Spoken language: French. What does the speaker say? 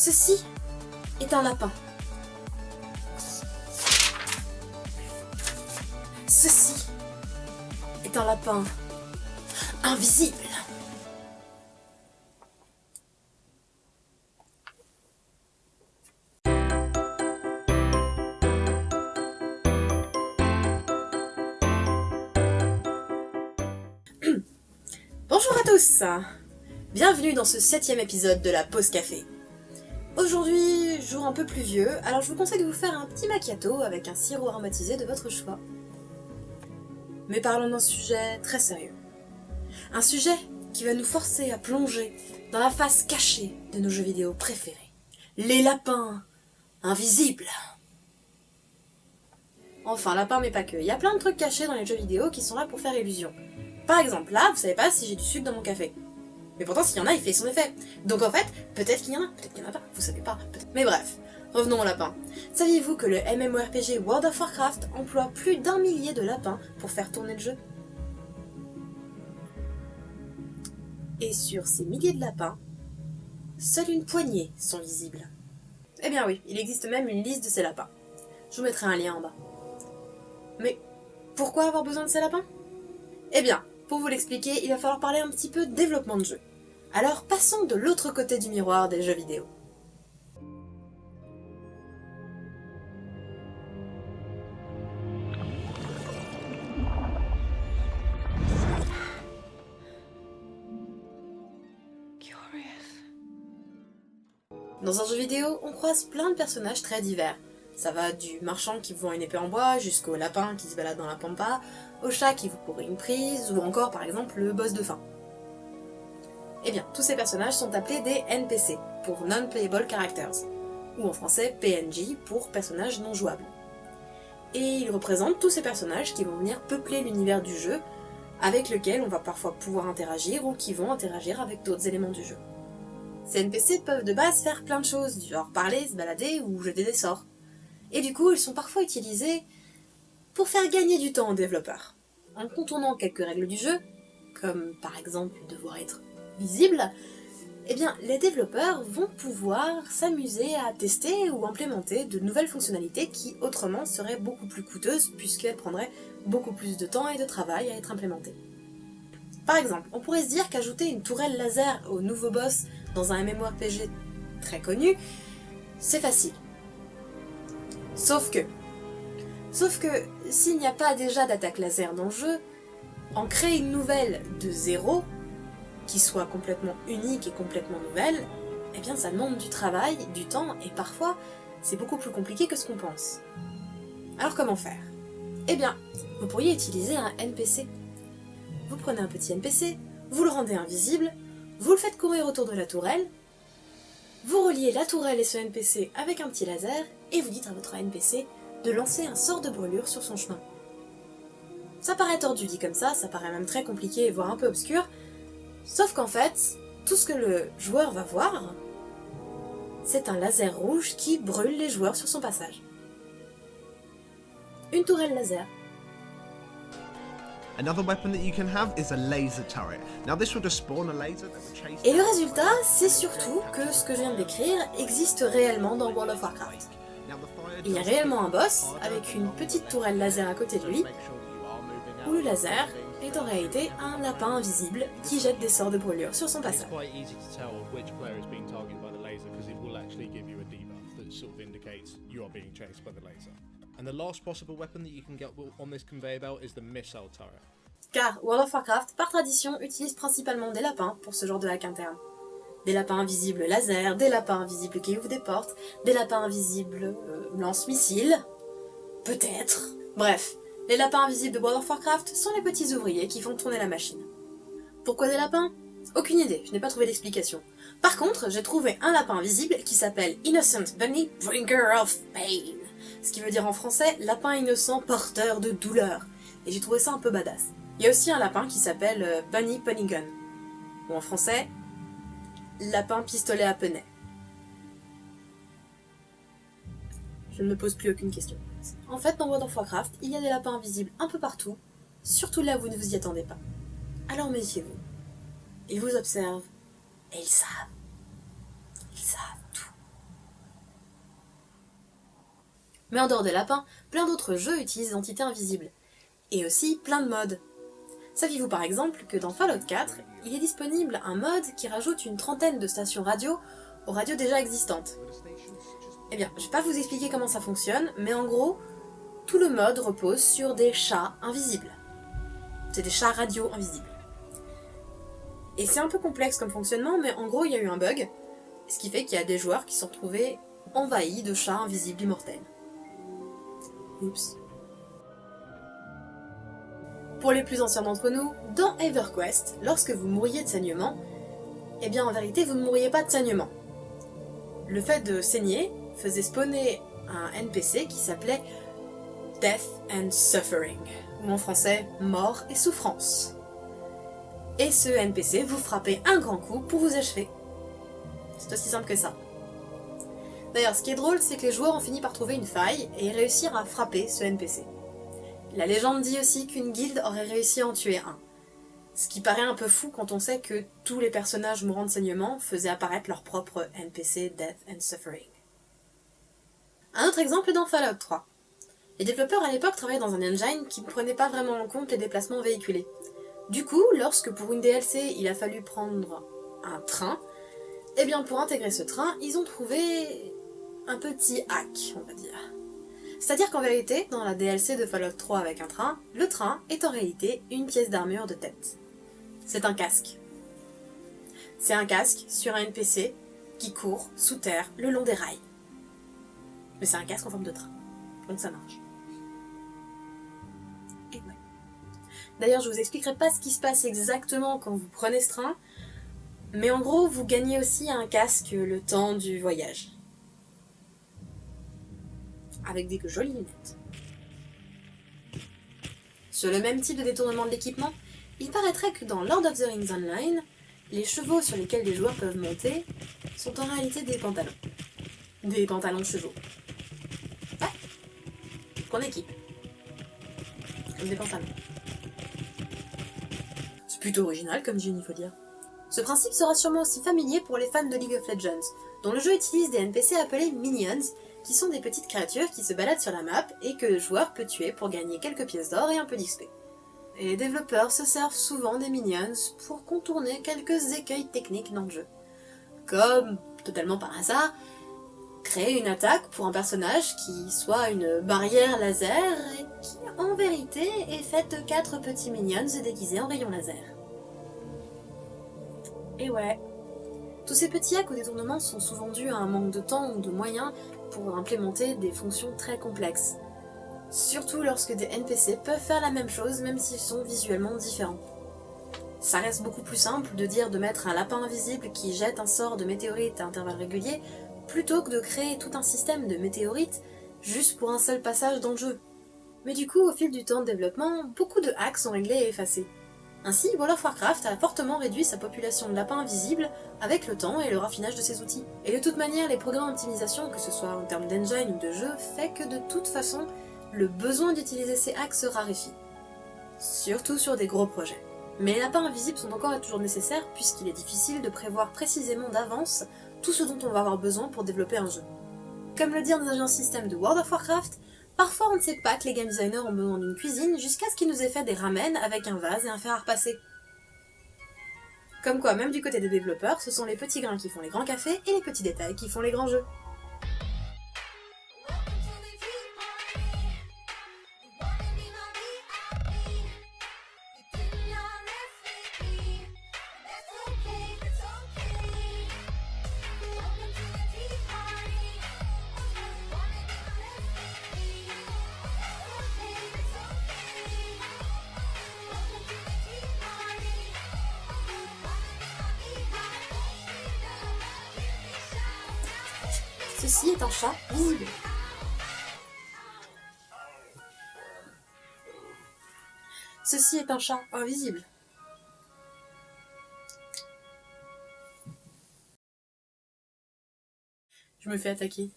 Ceci est un lapin. Ceci est un lapin invisible. Bonjour à tous Bienvenue dans ce septième épisode de la pause café. Aujourd'hui, jour un peu pluvieux, alors je vous conseille de vous faire un petit macchiato avec un sirop aromatisé de votre choix. Mais parlons d'un sujet très sérieux. Un sujet qui va nous forcer à plonger dans la face cachée de nos jeux vidéo préférés. Les lapins invisibles Enfin, lapins mais pas que. Il y a plein de trucs cachés dans les jeux vidéo qui sont là pour faire illusion. Par exemple, là, vous savez pas si j'ai du sucre dans mon café. Mais pourtant, s'il y en a, il fait son effet. Donc en fait, peut-être qu'il y en a, peut-être qu'il n'y en a pas, vous savez pas. Mais bref, revenons au lapin. Saviez-vous que le MMORPG World of Warcraft emploie plus d'un millier de lapins pour faire tourner le jeu? Et sur ces milliers de lapins, seule une poignée sont visibles. Eh bien oui, il existe même une liste de ces lapins. Je vous mettrai un lien en bas. Mais pourquoi avoir besoin de ces lapins? Eh bien, pour vous l'expliquer, il va falloir parler un petit peu développement de jeu. Alors passons de l'autre côté du miroir des jeux vidéo. Dans un jeu vidéo, on croise plein de personnages très divers. Ça va du marchand qui vous vend une épée en bois, jusqu'au lapin qui se balade dans la pampa, au chat qui vous pourrait une prise, ou encore par exemple le boss de fin. Eh bien, tous ces personnages sont appelés des NPC, pour Non-Playable Characters, ou en français PNJ pour personnages non jouables. Et ils représentent tous ces personnages qui vont venir peupler l'univers du jeu, avec lequel on va parfois pouvoir interagir ou qui vont interagir avec d'autres éléments du jeu. Ces NPC peuvent de base faire plein de choses, genre parler, se balader ou jeter des sorts. Et du coup, ils sont parfois utilisés pour faire gagner du temps aux développeurs. En contournant quelques règles du jeu, comme par exemple devoir être visible, eh bien, les développeurs vont pouvoir s'amuser à tester ou implémenter de nouvelles fonctionnalités qui autrement seraient beaucoup plus coûteuses puisqu'elles prendraient beaucoup plus de temps et de travail à être implémentées. Par exemple, on pourrait se dire qu'ajouter une tourelle laser au nouveau boss dans un MMORPG très connu, c'est facile. Sauf que... Sauf que, s'il n'y a pas déjà d'attaque laser dans le jeu, en créer une nouvelle de zéro, qui soit complètement unique et complètement nouvelle, eh bien ça demande du travail, du temps, et parfois c'est beaucoup plus compliqué que ce qu'on pense. Alors comment faire? Eh bien, vous pourriez utiliser un NPC. Vous prenez un petit NPC, vous le rendez invisible, vous le faites courir autour de la tourelle, vous reliez la tourelle et ce NPC avec un petit laser, et vous dites à votre NPC de lancer un sort de brûlure sur son chemin. Ça paraît tordu dit comme ça, ça paraît même très compliqué, voire un peu obscur, Sauf qu'en fait, tout ce que le joueur va voir, c'est un laser rouge qui brûle les joueurs sur son passage. Une tourelle laser. Et le résultat, c'est surtout que ce que je viens de décrire existe réellement dans World of Warcraft. Il y a réellement un boss avec une petite tourelle laser à côté de lui, où le laser est en réalité un lapin invisible qui jette des sorts de brûlure sur son passage. Car World of Warcraft, par tradition, utilise principalement des lapins pour ce genre de hack interne. Des lapins invisibles laser, des lapins invisibles qui ouvrent des portes, des lapins invisibles euh, lance-missiles, peut-être. Bref, les lapins invisibles de World of Warcraft sont les petits ouvriers qui font tourner la machine. Pourquoi des lapins? Aucune idée, je n'ai pas trouvé d'explication. Par contre, j'ai trouvé un lapin invisible qui s'appelle Innocent Bunny Bringer of Pain. Ce qui veut dire en français lapin innocent porteur de douleur. Et j'ai trouvé ça un peu badass. Il y a aussi un lapin qui s'appelle euh, Bunny Gun. Ou en français, lapin pistolet à penay. Je ne me pose plus aucune question. En fait, dans World of Warcraft, il y a des lapins invisibles un peu partout, surtout là où vous ne vous y attendez pas. Alors méfiez-vous. Ils vous observent, et ils savent. Ils savent tout. Mais en dehors des lapins, plein d'autres jeux utilisent des entités invisibles, et aussi plein de modes. Saviez-vous par exemple que dans Fallout 4, il est disponible un mode qui rajoute une trentaine de stations radio aux radios déjà existantes? Eh bien, je vais pas vous expliquer comment ça fonctionne, mais en gros, tout le mode repose sur des chats invisibles. C'est des chats radio invisibles. Et c'est un peu complexe comme fonctionnement, mais en gros, il y a eu un bug, ce qui fait qu'il y a des joueurs qui sont retrouvés envahis de chats invisibles immortels. Oups. Pour les plus anciens d'entre nous, dans EverQuest, lorsque vous mouriez de saignement, eh bien en vérité vous ne mourriez pas de saignement. Le fait de saigner faisait spawner un NPC qui s'appelait Death and Suffering, ou en français Mort et Souffrance. Et ce NPC vous frappait un grand coup pour vous achever. C'est aussi simple que ça. D'ailleurs, ce qui est drôle, c'est que les joueurs ont fini par trouver une faille et réussir à frapper ce NPC. La légende dit aussi qu'une guilde aurait réussi à en tuer un. Ce qui paraît un peu fou quand on sait que tous les personnages mourants de saignement faisaient apparaître leur propre NPC Death and Suffering. Un autre exemple dans Fallout 3. Les développeurs à l'époque travaillaient dans un engine qui ne prenait pas vraiment en compte les déplacements véhiculés. Du coup, lorsque pour une DLC il a fallu prendre un train, eh bien pour intégrer ce train, ils ont trouvé un petit hack, on va dire. C'est-à-dire qu'en vérité, dans la DLC de Fallout 3 avec un train, le train est en réalité une pièce d'armure de tête. C'est un casque. C'est un casque sur un NPC qui court sous terre le long des rails. Mais c'est un casque en forme de train. Donc ça marche. Et ouais. D'ailleurs, je vous expliquerai pas ce qui se passe exactement quand vous prenez ce train, mais en gros, vous gagnez aussi un casque le temps du voyage avec des jolies lunettes. Sur le même type de détournement de l'équipement, il paraîtrait que dans Lord of the Rings Online, les chevaux sur lesquels les joueurs peuvent monter sont en réalité des pantalons. Des pantalons de chevaux. C'est plutôt original comme il faut dire. Ce principe sera sûrement aussi familier pour les fans de League of Legends, dont le jeu utilise des NPC appelés Minions, qui sont des petites créatures qui se baladent sur la map et que le joueur peut tuer pour gagner quelques pièces d'or et un peu d'XP. Et les développeurs se servent souvent des minions pour contourner quelques écueils techniques dans le jeu. Comme, totalement par hasard, créer une attaque pour un personnage qui soit une barrière laser et qui en vérité est faite de quatre petits minions déguisés en rayons laser. Et ouais, tous ces petits hacks ou détournements sont souvent dus à un manque de temps ou de moyens pour implémenter des fonctions très complexes. Surtout lorsque des NPC peuvent faire la même chose même s'ils sont visuellement différents. Ça reste beaucoup plus simple de dire de mettre un lapin invisible qui jette un sort de météorite à intervalles réguliers plutôt que de créer tout un système de météorites juste pour un seul passage dans le jeu. Mais du coup, au fil du temps de développement, beaucoup de hacks sont réglés et effacés. Ainsi, World of Warcraft a fortement réduit sa population de lapins invisibles avec le temps et le raffinage de ses outils. Et de toute manière, les programmes d'optimisation, que ce soit en termes d'engine ou de jeu, fait que de toute façon, le besoin d'utiliser ces hacks se raréfie. Surtout sur des gros projets. Mais les lapins invisibles sont encore et toujours nécessaires puisqu'il est difficile de prévoir précisément d'avance tout ce dont on va avoir besoin pour développer un jeu. Comme le dit un agent système de World of Warcraft, Parfois on ne sait pas que les game designers ont besoin d'une cuisine jusqu'à ce qu'ils nous aient fait des ramen avec un vase et un fer à repasser. Comme quoi, même du côté des développeurs, ce sont les petits grains qui font les grands cafés et les petits détails qui font les grands jeux. Ceci est un chat visible. Ceci est un chat invisible. Je me fais attaquer.